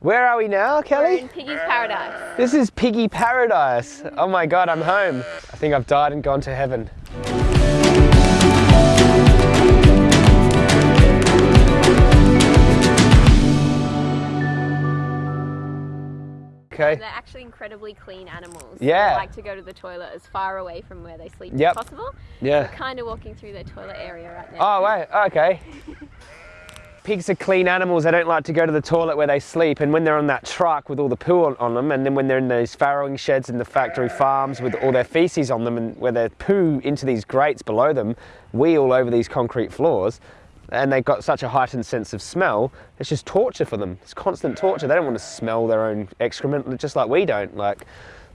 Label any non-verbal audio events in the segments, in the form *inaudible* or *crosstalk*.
Where are we now, We're Kelly? in Piggy's Paradise. This is Piggy Paradise. Oh my god, I'm home. I think I've died and gone to heaven. Okay. They're actually incredibly clean animals. Yeah. They like to go to the toilet as far away from where they sleep Yep. as possible. Yeah. We're kind of walking through their toilet area right now. Oh, wait, okay. *laughs* Pigs are clean animals. They don't like to go to the toilet where they sleep. And when they're on that truck with all the poo on, on them, and then when they're in those farrowing sheds in the factory farms with all their feces on them, and where they poo into these grates below them, we all over these concrete floors, and they've got such a heightened sense of smell, it's just torture for them. It's constant torture. They don't want to smell their own excrement, just like we don't. Like,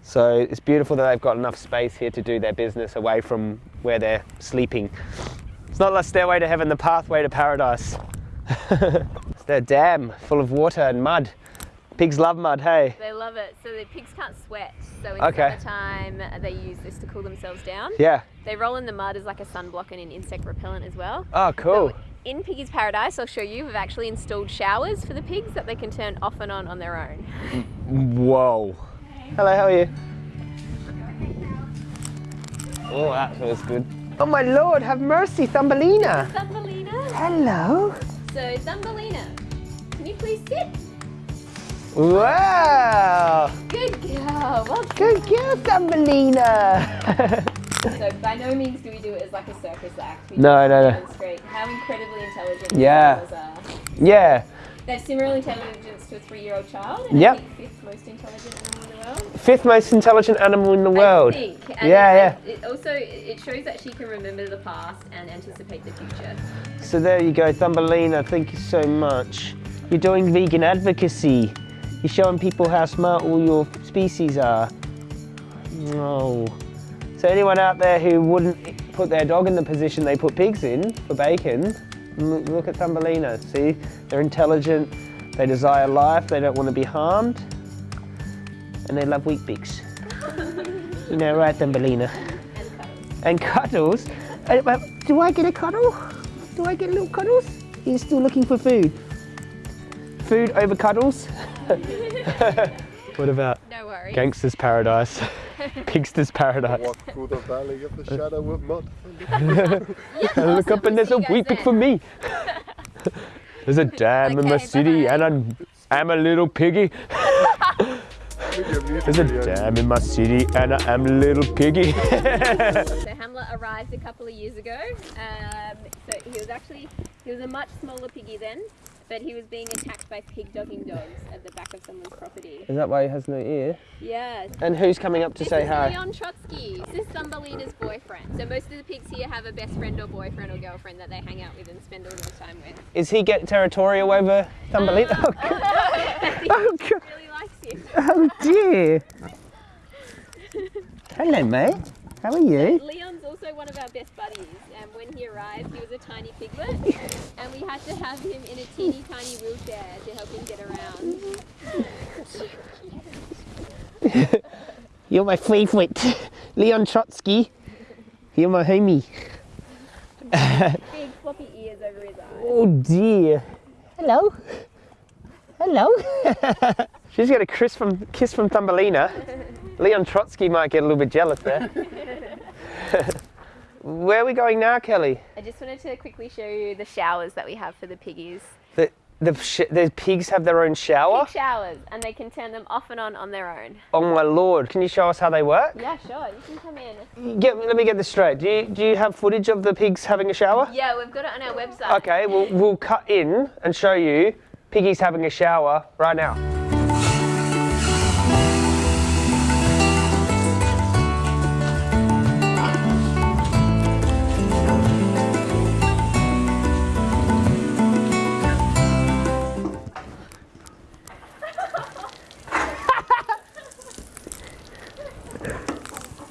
so it's beautiful that they've got enough space here to do their business away from where they're sleeping. It's not the stairway to heaven, the pathway to paradise. It's their dam full of water and mud. Pigs love mud, hey? They love it. So the pigs can't sweat. So in Okay. summertime, uh, they use this to cool themselves down. Yeah. They roll in the mud as like a sunblock and an insect repellent as well. Oh, cool. So in Piggy's Paradise, I'll show you, we've actually installed showers for the pigs that they can turn off and on on their own. Whoa. Hello, how are you? Oh, that feels good. Oh my lord, have mercy, Thumbelina. Thumbelina. Hello. So Thumbelina, can you please sit? Wow. Good girl. Well Good girl, Thumbelina. So by no means do we do it as like a circus act. We No, no, no. how incredibly intelligent Yeah. yeah. They have similar intelligence to a three-year-old child. And Yep. I think fifth most intelligent animal in the world. Fifth most intelligent animal in the world. I think. And Yeah, it, It also it shows that she can remember the past and anticipate the future. So there you go, Thumbelina. Thank you so much. You're doing vegan advocacy. You're showing people how smart all your species are. No. So anyone out there who wouldn't put their dog in the position they put pigs in for bacon, look at Thumbelina. See, they're intelligent. They desire life. They don't want to be harmed, and they love Weet-Bix. *laughs* you know, right, Thumbelina? And And cuddles. cuddles. Uh, but do I get a cuddle? Do I get little cuddles? You're still looking for food. Food over cuddles? *laughs* *laughs* what about No worries. Gangster's Paradise? *laughs* Pigster's Paradise. Walk through the valley of the shadow of mud. I *laughs* *laughs* look up and there's a see you pig for me. There's a dam in my Okay, city bye-bye. and I'm, I'm a little piggy. There's a dam in my city and I am a little piggy. So Hamlet arrived a couple of years ago. Um, so he was actually he was a much smaller piggy then, but he was being attacked by pig dogging dogs at the back of someone's property. Is that why he has no ear? Yeah. And who's coming up to This say hi? Leon Trotsky. This is Thumbelina's boyfriend. So most of the pigs here have a best friend or boyfriend or girlfriend that they hang out with and spend all their time with. Is he get territorial over Thumbelina? Uh, *laughs* *laughs* oh, God. he Oh, God. really likes you. Oh dear. *laughs* Hello, mate. How are you? Leon's also one of our best buddies. And when he arrived, he was a tiny piglet, and we had to have him in a teeny tiny wheelchair to help him get around. *laughs* You're my favourite. *laughs* Leon Trotsky. You're my homie. Big floppy ears over his eyes. Oh dear. Hello. Hello. *laughs* She's got a kiss from, kiss from Thumbelina. Leon Trotsky might get a little bit jealous there. Where are we going now, Kelly? I just wanted to quickly show you the showers that we have for the piggies. The, the, sh- the pigs have their own shower? Pig showers, and they can turn them off and on on their own. Oh my lord. Can you show us how they work? Yeah, sure. You can come in. Get, let me get this straight. Do you, do you have footage of the pigs having a shower? Yeah, we've got it on our website. Okay, we'll, we'll cut in and show you piggies having a shower right now.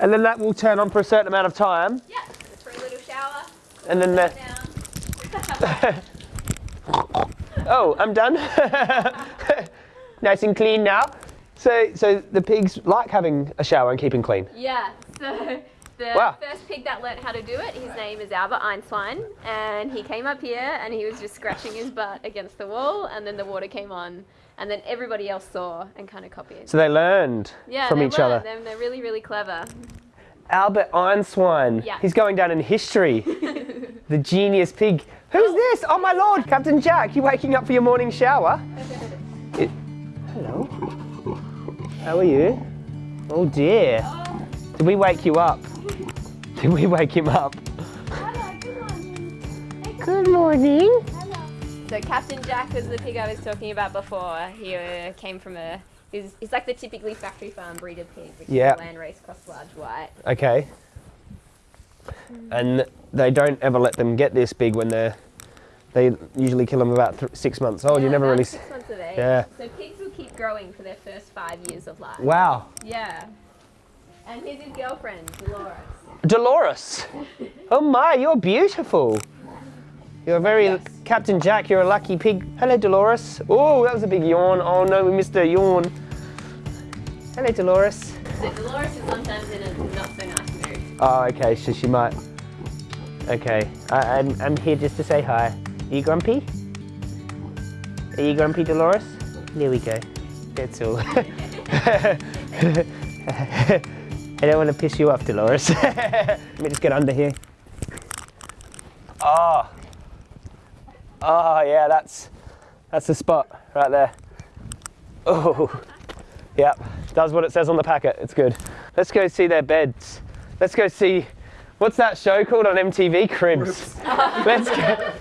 And then that will turn on for a certain amount of time, Yeah, for a little shower. and then the, *laughs* Oh, I'm done. *laughs* nice and clean now. So, so the pigs like having a shower and keeping clean. Yeah, so the Wow. first pig that learnt how to do it, his name is Albert Einstein, and he came up here and he was just scratching his butt against the wall, and then the water came on, and then everybody else saw and kind of copied. So they learned yeah, from they each learn. other. They're, they're really, really clever. Albert Einstein. Yeah. He's going down in history. *laughs* the genius pig. Who's this? Oh my lord, Captain Jack. You waking up for your morning shower? It- Hello. How are you? Oh dear. Did we wake you up? Did we wake him up? Good morning. So Captain Jack was the pig I was talking about before. He uh, came from a. He's, he's like the typically factory farm breeder pig, which Yeah. is a Landrace cross large white. Okay. And they don't ever let them get this big when they're. They usually kill them about th- six months old. you never really. Six months of age. Yeah. So pigs will keep growing for their first five years of life. Wow. Yeah. And here's his girlfriend, Dolores. Dolores. *laughs* Oh my, you're beautiful. You're a very Yes. Captain Jack. You're a lucky pig. Hello, Dolores. Oh, that was a big yawn. Oh no, we missed a yawn. Hello, Dolores. So Dolores is sometimes in a not so nice mood. Oh, okay. So she might. Okay, I, I'm I'm here just to say hi. Are you grumpy? Are you grumpy, Dolores? There we go. That's all. *laughs* I don't want to piss you off, Dolores. *laughs* Let me just get under here. Oh. Oh yeah, that's that's the spot right there. Oh. Yep. Does what it says on the packet. It's good. Let's go see their beds. Let's go see what's that show called on MTV? Cribs. *laughs* Let's go.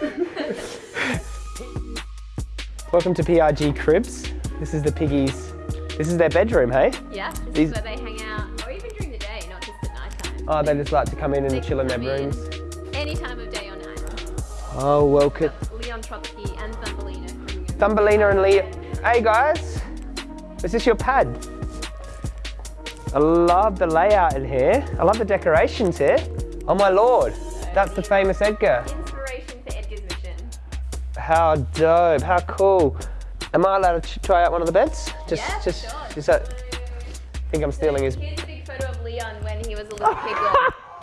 Welcome to PRG Cribs. This is the piggies. This is their bedroom, hey? Yeah. This These- is where they hang out, or even during the day, not just at night time. Oh, they just like to come in and chill in their in rooms. Any time of day or night. Oh, welcome. Leon Trotsky and Thumbelina. Thumbelina and Leo. Hey guys, is this your pad? I love the layout in here. I love the decorations here. Oh my lord, that's the famous Edgar. Inspiration for Edgar's mission. How dope, how cool. Am I allowed to try out one of the beds? Just, yeah, just, sure. that, I uh, think I'm stealing his. Here's a big photo of Leon when he was a little *laughs* kid.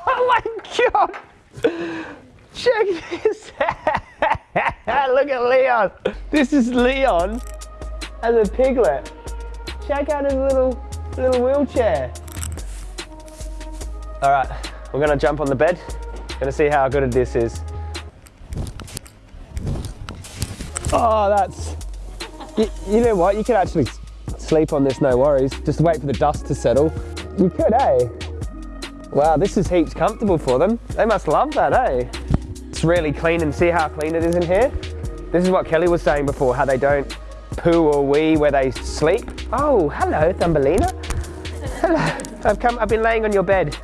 oh my god! Check this out! Look at Leon! This is Leon as a piglet. Check out his little little wheelchair. Alright, we're gonna jump on the bed. Gonna see how good this is. Oh, that's. You, you know what? You could actually sleep on this, no worries. Just wait for the dust to settle. You could, eh? Wow, this is heaps comfortable for them. They must love that, eh? It's really clean and see how clean it is in here? This is what Kelly was saying before, how they don't poo or wee where they sleep. Oh, hello, Thumbelina. Hello. I've come, I've been laying on your bed.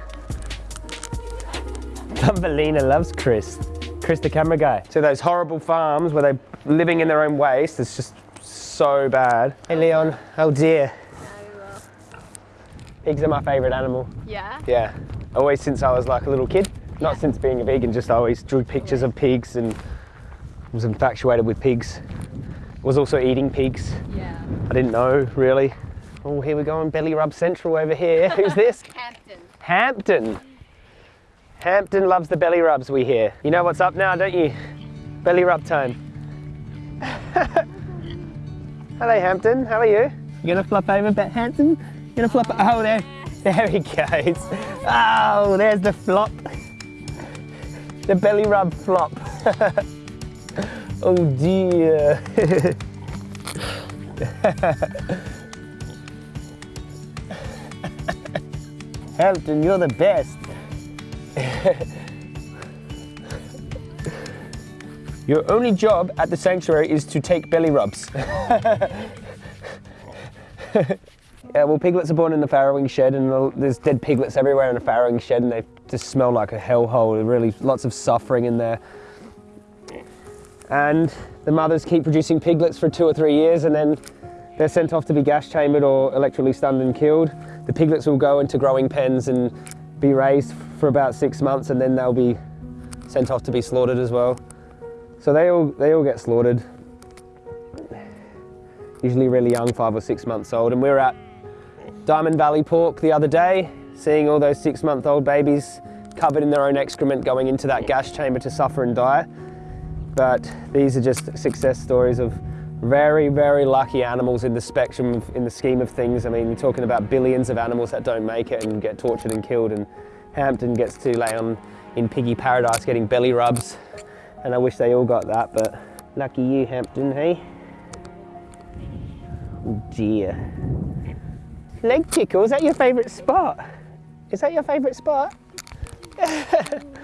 Thumbelina loves Chris. Chris, the camera guy. So those horrible farms where they're living in their own waste, it's just so bad. Hey, Leon. Oh dear. Pigs are my favorite animal. Yeah. Yeah, always since I was like a little kid. Not since being a vegan, just always drew pictures of pigs and was infatuated with pigs. Was also eating pigs. Yeah. I didn't know really. Oh, here we go on Belly Rub Central over here. *laughs* Who's this? Hampton. Hampton. Hampton loves the belly rubs we hear. You know what's up now, don't you? Belly rub time. *laughs* Hello, Hampton. How are you? You gonna flop over, Bet Hampton? You gonna flop? Oh, there, there he goes. Oh, there's the flop. The belly rub flop. *laughs* oh dear. Hampton, you're the best. Your only job at the sanctuary is to take belly rubs. *laughs* Yeah, well, piglets are born in the farrowing shed, and there's dead piglets everywhere in the farrowing shed, and they just smell like a hellhole. Really, lots of suffering in there. And the mothers keep producing piglets for two or three years, and then they're sent off to be gas chambered or electrically stunned and killed. The piglets will go into growing pens and be raised for about six months, and then they'll be sent off to be slaughtered as well. So they all they all get slaughtered. Usually really young, five or six months old, and we were at Diamond Valley Pork the other day, seeing all those six month old babies covered in their own excrement going into that gas chamber to suffer and die. But these are just success stories of Very, very lucky animals in the spectrum, of, in the scheme of things. I mean, we're talking about billions of animals that don't make it and get tortured and killed, and Hampton gets to lay on in piggy paradise getting belly rubs. And I wish they all got that, but lucky you, Hampton, hey? Oh dear. Leg tickle, is that your favourite spot? Is that your favourite spot? *laughs*